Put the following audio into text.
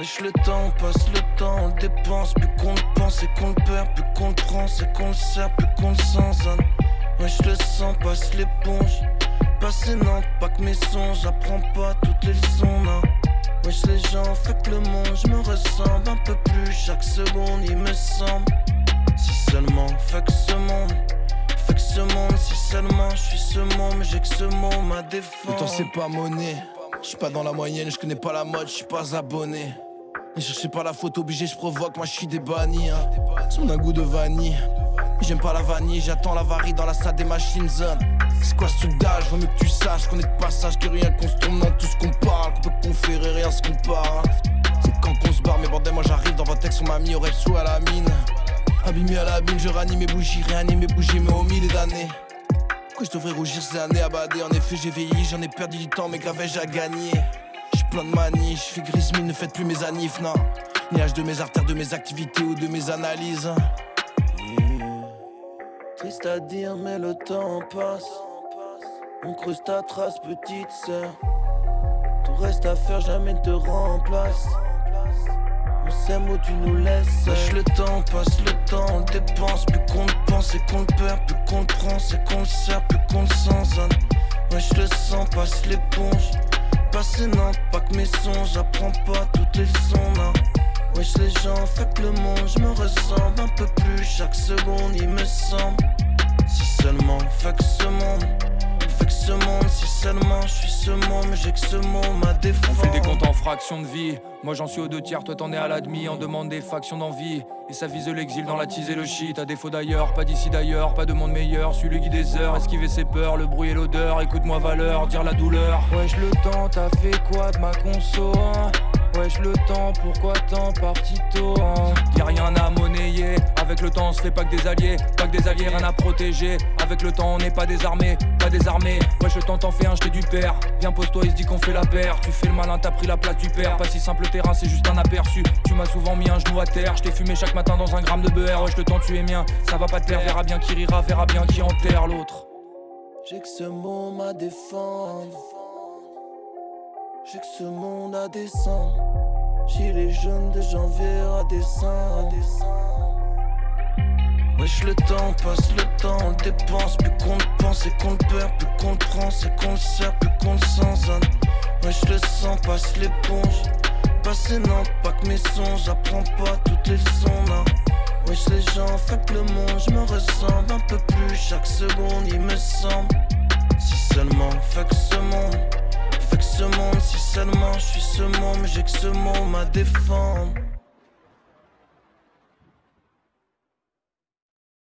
Wesh le temps passe, le temps on le dépense. Plus qu'on le pense et qu'on le perd. Plus qu'on le prend c'est qu'on le sert. Plus qu'on le sent Wesh le sang passe l'éponge. Passer non pas que mes songes. J'apprends pas toutes les leçons non. Wesh les gens que le monde. Je me ressemble un peu plus. Chaque seconde il me semble. Si seulement que ce monde. Que ce monde si seulement je suis ce monde. J'ai que ce mot ma défense Le temps c'est pas monnaie. Je suis pas dans la moyenne, je connais pas la mode, je suis pas abonné. Ne cherchez pas la faute obligée, je provoque, moi je suis des bannis. Hein. Un goût de vanille. J'aime pas la vanille, j'attends la varie dans la salle des machines. C'est quoi ce d'âge? Vaut mieux que tu saches qu'on est de passage, que rien qu'on se tourne dans tout ce qu'on parle, qu'on peut conférer, rien se compare. Hein. C'est quand qu'on se barre, mais bordel, moi j'arrive dans votre texte, on m'a mis au sous à la mine. Abîmé à la mine, je ranime mes bougies, réanime mes bougies, mais au milieu d'années je devrais rougir ces années abadées En effet j'ai vieilli, j'en ai perdu du temps mais j'ai à gagner plein de manie, j'fais gris ne faites plus mes anifs non. Ni âge de mes artères, de mes activités ou de mes analyses. Triste à dire mais le temps passe. On creuse ta trace petite sœur. Tout reste à faire, jamais te remplace. C'est où tu nous laisses. Sache le temps, passe le temps, on dépense Plus qu'on le pense et qu'on le perd. Plus qu'on le prend, c'est qu'on le sert Plus qu'on le sent, Ouais je le sens, passe l'éponge Non, pas que mes songes J'apprends pas toutes les leçons, non. Wesh les gens, fait le monde Je me ressemble un peu plus. Chaque seconde il me semble. Si seulement, que ce monde je suis ce monde Mais j'ai que ce mot, ma défense. On fait des comptes en fractions de vie. Moi j'en suis aux deux tiers, toi t'en es à l'admi On demande des factions d'envie. Et ça vise l'exil dans la tise et le shit. À défaut d'ailleurs, pas d'ici d'ailleurs, pas de monde meilleur. Suis le guide des heures, esquiver ses peurs Le bruit et l'odeur, écoute-moi valeur, dire la douleur. Wesh le temps, t'as fait quoi de ma conso hein? Wesh le temps, pourquoi tant parti tôt hein? Y'a rien à monnayer, le temps on se fait pas que des alliés Pas que des alliés, rien à protéger. Avec le temps on n'est pas désarmé, pas désarmé Wesh le temps t'en fais un, j'étais du père. Viens pose-toi, il se dit qu'on fait la paire. Tu fais le malin, t'as pris la place, tu perds Pas si simple terrain, c'est juste un aperçu. Tu m'as souvent mis un genou à terre, je t'ai fumé chaque matin dans un gramme de beurre. Wesh le temps tu es mien, ça va pas te plaire Verra bien qui rira, verra bien qui enterre l'autre. J'ai que ce mot ma défense j'ai que ce monde à descendre. J'ai les jeunes de janvier à descendre. Wesh le temps passe, le temps on le dépense. Plus qu'on le pense et qu'on le perd Plus qu'on le prend c'est qu'on le sert Plus qu'on le sent Wesh le sang passe l'éponge. Passer non pas que mes songes J'apprends pas toutes les leçons non. Wesh les gens fait que le monde Je me ressemble un peu plus. Chaque seconde il me semble. Si seulement fait que ce monde. Ce monde Si seulement je suis ce monde j'ai que ce mot ma défendre